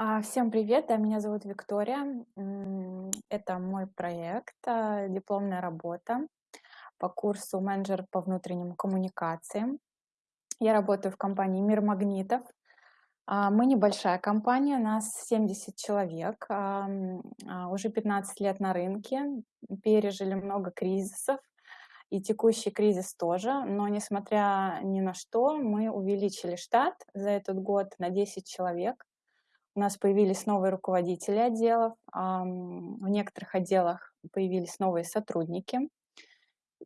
А, Всем привет, меня зовут Виктория. Это мой проект, а, дипломная работа по курсу менеджер по внутренним коммуникациям. Я работаю в компании «Мир магнитов». А, Мы небольшая компания, нас 70 человек, уже 15 лет на рынке, пережили много кризисов, и текущий кризис тоже, но несмотря ни на что, мы увеличили штат за этот год на 10 человек. У нас появились новые руководители отделов, в некоторых отделах появились новые сотрудники.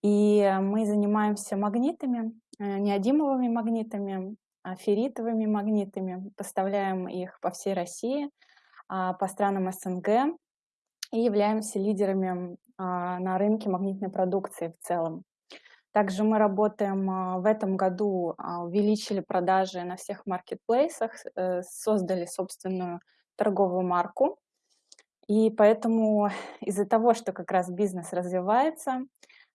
И мы занимаемся магнитами, э, неодимовыми магнитами, а, ферритовыми магнитами. Поставляем их по всей России, а, по странам СНГ и являемся лидерами а, на рынке магнитной продукции в целом. Также мы работаем а, в этом году, а, увеличили продажи на всех маркетплейсах, э, создали собственную торговую марку. И поэтому из-за того, что как раз бизнес развивается,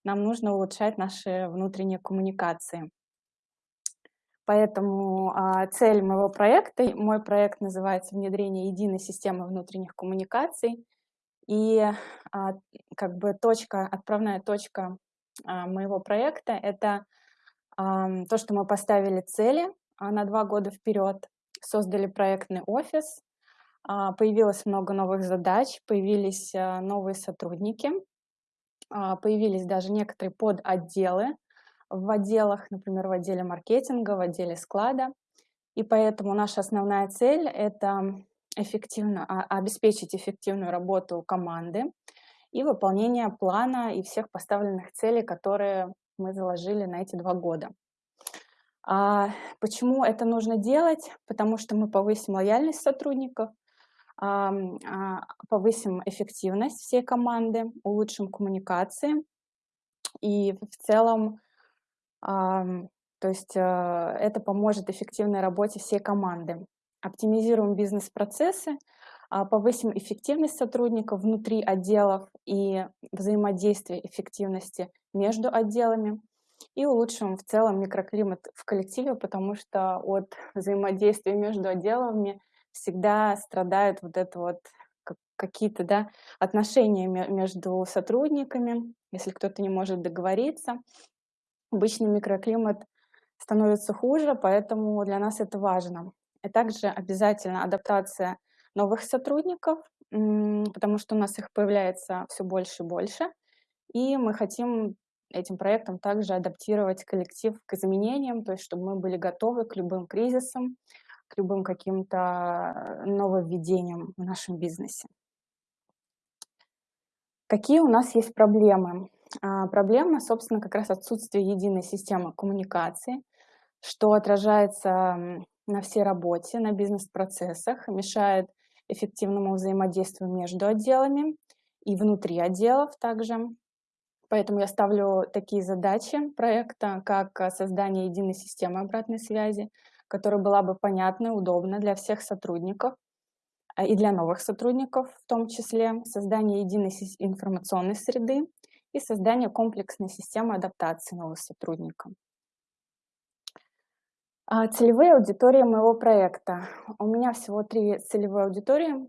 нам нужно улучшать наши внутренние коммуникации. Поэтому а, цель моего проекта, мой проект называется «Внедрение единой системы внутренних коммуникаций». И как бы точка, отправная точка моего проекта — это то, что мы поставили цели а, на два года вперед, создали проектный офис, а, появилось много новых задач, появились а, новые сотрудники, а, появились даже некоторые подотделы в отделах, например, в отделе маркетинга, в отделе склада. И поэтому наша основная цель — это эффективно, а, обеспечить эффективную работу команды и выполнение плана и всех поставленных целей, которые мы заложили на эти два года. А почему это нужно делать? Потому что мы повысим лояльность сотрудников, ам, а, повысим эффективность всей команды, улучшим коммуникации и в целом, ам, то есть а, это поможет эффективной работе всей команды. Оптимизируем бизнес-процессы, а, повысим эффективность сотрудников внутри отделов и взаимодействие эффективности между отделами и улучшим в целом микроклимат в коллективе, потому что от взаимодействия между отделами всегда страдают вот это вот как- какие-то да, отношения ме- между сотрудниками, если кто-то не может договориться. Обычный микроклимат становится хуже, поэтому для нас это важно. И также обязательно адаптация новых сотрудников, потому что у нас их появляется все больше и больше. И мы хотим этим проектом также адаптировать коллектив к изменениям, то есть чтобы мы были готовы к любым кризисам, к любым каким-то нововведениям в нашем бизнесе. Какие у нас есть проблемы? А, Проблема, собственно, как раз отсутствие единой системы коммуникации, что отражается на всей работе, на бизнес-процессах, мешает эффективному взаимодействию между отделами и внутри отделов также. Поэтому я ставлю такие задачи проекта, как э, создание единой системы обратной связи, которая была бы понятна, удобна для всех сотрудников а, и для новых сотрудников в том числе, создание единой информационной среды и создание комплексной системы адаптации новых сотрудников. А, Целевые аудитории моего проекта. У меня всего три целевые аудитории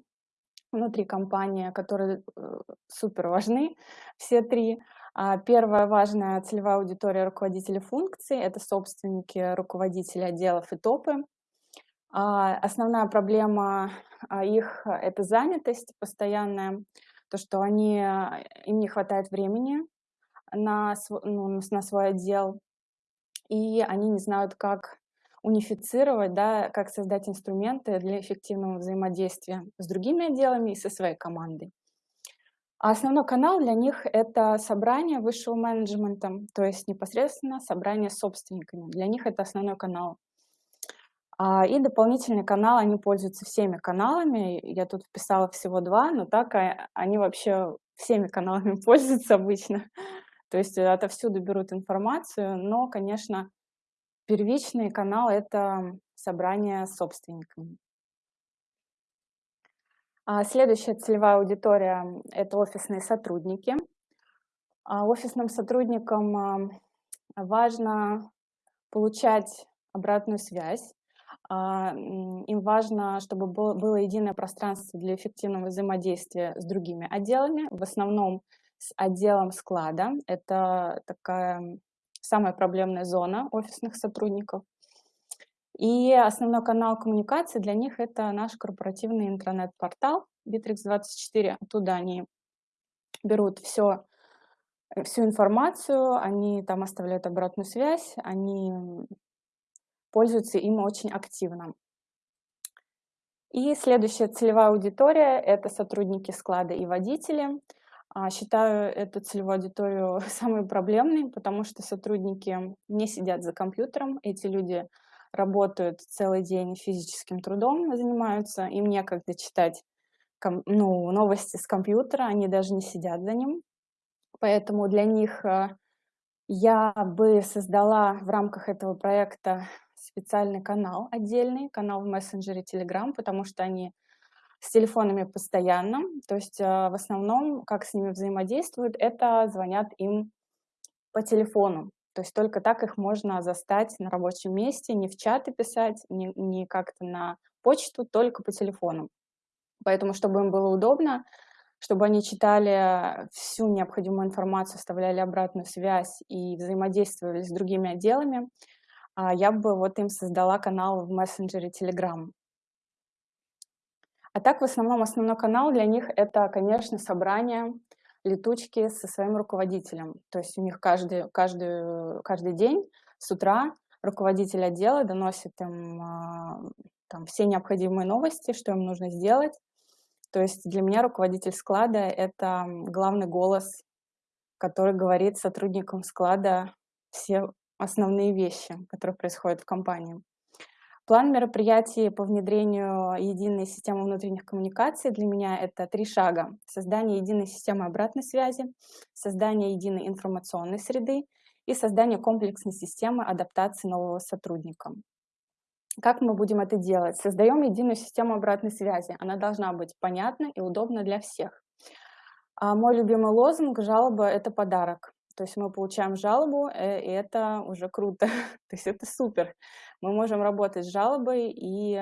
внутри компании, которые э, супер важны, все три. А, Первая важная целевая аудитория руководителей функций — это собственники, руководители отделов и топы. А, Основная проблема их — это занятость постоянная, то, что они, им не хватает времени на, ну, на свой отдел, и они не знают, как унифицировать, да, как создать инструменты для эффективного взаимодействия с другими отделами и со своей командой. А основной канал для них — это собрание высшего менеджмента, то есть непосредственно собрание с собственниками. Для них это основной канал. А, И дополнительный канал, они пользуются всеми каналами. Я тут вписала всего два, но так а, они вообще всеми каналами пользуются обычно. То есть отовсюду берут информацию, но, конечно, Первичный канал — это собрание с собственниками. А следующая целевая аудитория — это офисные сотрудники. А Офисным сотрудникам а, важно получать обратную связь, им важно, чтобы было единое пространство для эффективного взаимодействия с другими отделами, в основном с отделом склада. Это такая самая проблемная зона офисных сотрудников. И основной канал коммуникации для них — это наш корпоративный интернет-портал Bittrex24. Оттуда они берут все, всю информацию, они там оставляют обратную связь, они пользуются им очень активно. И следующая целевая аудитория — это сотрудники склада и водители. А, считаю эту целевую аудиторию самой проблемной, потому что сотрудники не сидят за компьютером, эти люди работают целый день физическим трудом, занимаются, им некогда читать ну, новости с компьютера, они даже не сидят за ним. Поэтому для них э, я бы создала в рамках этого проекта специальный канал отдельный, канал в мессенджере Telegram, потому что они с телефонами постоянно, то есть э, в основном, как с ними взаимодействуют, это звонят им по телефону. То есть только так их можно застать на рабочем месте, не в чаты писать, не, как-то на почту, только по телефону. Поэтому, чтобы им было удобно, чтобы они читали всю необходимую информацию, оставляли обратную связь и взаимодействовали с другими отделами, а, я бы вот им создала канал в мессенджере Telegram. А так, в основном, основной канал для них — это, конечно, собрание летучки со своим руководителем. То есть у них каждый, каждый, каждый день с утра руководитель отдела доносит им а, там, все необходимые новости, что им нужно сделать. То есть для меня руководитель склада — это главный голос, который говорит сотрудникам склада все основные вещи, которые происходят в компании. План мероприятий по внедрению единой системы внутренних коммуникаций для меня это три шага. Создание единой системы обратной связи, создание единой информационной среды и создание комплексной системы адаптации нового сотрудника. Как мы будем это делать? Создаем единую систему обратной связи. Она должна быть понятна и удобна для всех. А мой любимый лозунг «Жалоба – это подарок». То есть мы получаем жалобу, э, и это уже круто, то есть это супер. Мы можем работать с жалобой и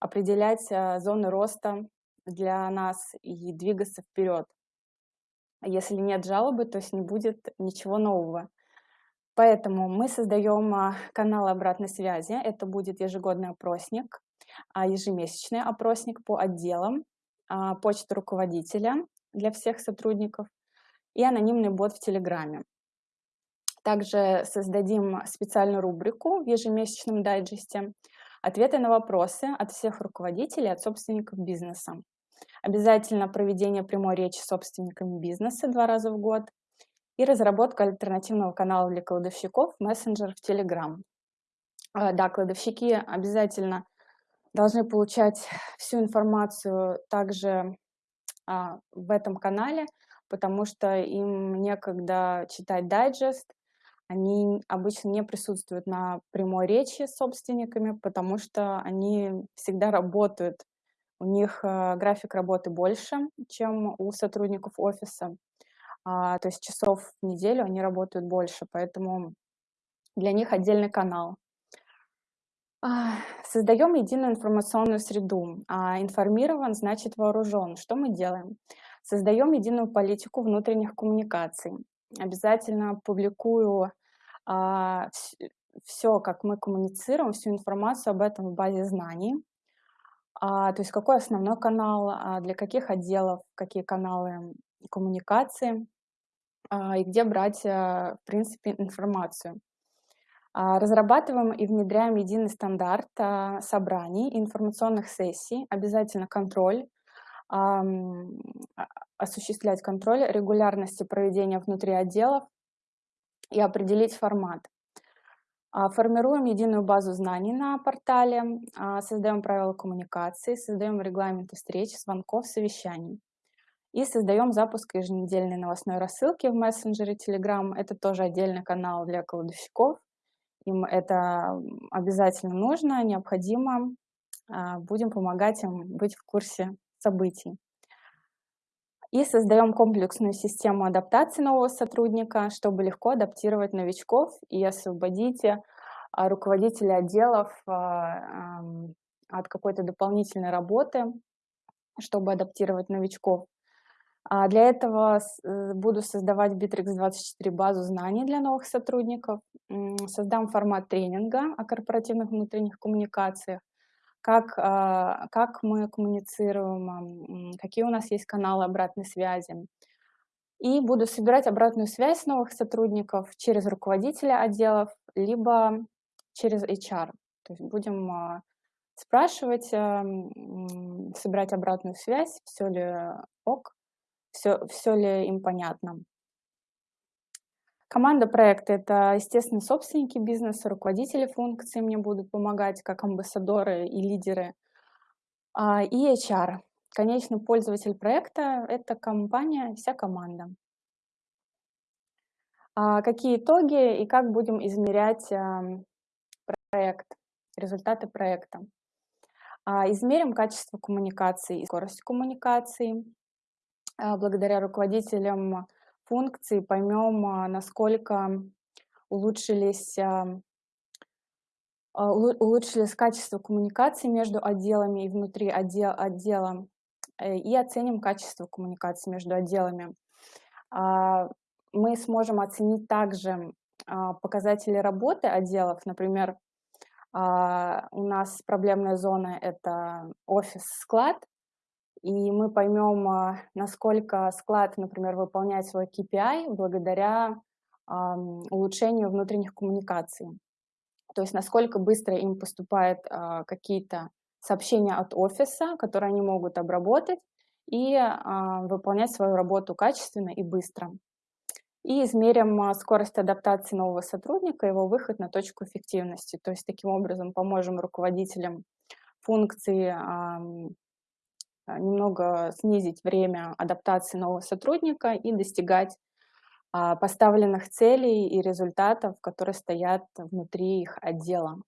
определять а, зоны роста для нас и двигаться вперед. Если нет жалобы, то есть не будет ничего нового. Поэтому мы создаем а, канал обратной связи. Это будет ежегодный опросник, а, ежемесячный опросник по отделам, почта руководителя для всех сотрудников, и анонимный бот в Телеграме. Также создадим специальную рубрику в ежемесячном дайджесте «Ответы на вопросы от всех руководителей, от собственников бизнеса». Обязательно проведение прямой речи с собственниками бизнеса два раза в год и разработка альтернативного канала для кладовщиков мессенджер в Telegram. А, да, кладовщики обязательно должны получать всю информацию также а, в этом канале, потому что им некогда читать дайджест, они обычно не присутствуют на прямой речи с собственниками, потому что они всегда работают. У них э, график работы больше, чем у сотрудников офиса. А, то есть часов в неделю они работают больше, поэтому для них отдельный канал. А, создаем единую информационную среду. А информирован значит вооружен. Что мы делаем? Создаем единую политику внутренних коммуникаций. Обязательно публикую все, как мы коммуницируем, всю информацию об этом в базе знаний. А, то есть какой основной канал, а, для каких отделов, какие каналы коммуникации а, и где брать, а, в принципе, информацию. А, разрабатываем и внедряем единый стандарт а, собраний, информационных сессий, обязательно контроль а, осуществлять контроль регулярности проведения внутри отделов и определить формат. А, формируем единую базу знаний на портале, а, создаем правила коммуникации, создаем регламенты встреч, звонков, совещаний. И создаем запуск еженедельной новостной рассылки в мессенджере Telegram. Это тоже отдельный канал для кладовщиков. Им это обязательно нужно, необходимо. Будем помогать им быть в курсе событий. И создаем комплексную систему адаптации нового сотрудника, чтобы легко адаптировать новичков и освободить а, руководителей отделов от какой-то дополнительной работы, чтобы адаптировать новичков. А для этого э, буду создавать Bittrex24 базу знаний для новых сотрудников, создам формат тренинга о корпоративных внутренних коммуникациях, как, а, как мы коммуницируем, какие у нас есть каналы обратной связи. И буду собирать обратную связь новых сотрудников через руководителя отделов, либо через HR. То есть будем а, спрашивать, собирать обратную связь, все ли ок, все, все ли им понятно. Команда проекта — это, естественно, собственники бизнеса, руководители функций мне будут помогать, как амбассадоры и лидеры. А, и HR. Конечный пользователь проекта — это компания, вся команда. А, какие итоги и как будем измерять проект, результаты проекта? А, измерим качество коммуникации и скорость коммуникации. Благодаря руководителям функции поймем, а, насколько улучшились, а, а, улучшились качество коммуникации между отделами и внутри отдел, отдела, э, и оценим качество коммуникации между отделами. Мы сможем оценить также показатели работы отделов, например, у нас проблемная зона — это офис-склад, и мы поймем, а, насколько склад, например, выполняет свой KPI благодаря улучшению внутренних коммуникаций. То есть насколько быстро им поступают а, какие-то сообщения от офиса, которые они могут обработать и а, выполнять свою работу качественно и быстро. И измерим скорость адаптации нового сотрудника, его выход на точку эффективности. То есть таким образом поможем руководителям функции немного снизить время адаптации нового сотрудника и достигать а, поставленных целей и результатов, которые стоят внутри их отдела.